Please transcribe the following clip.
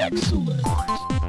Excellent.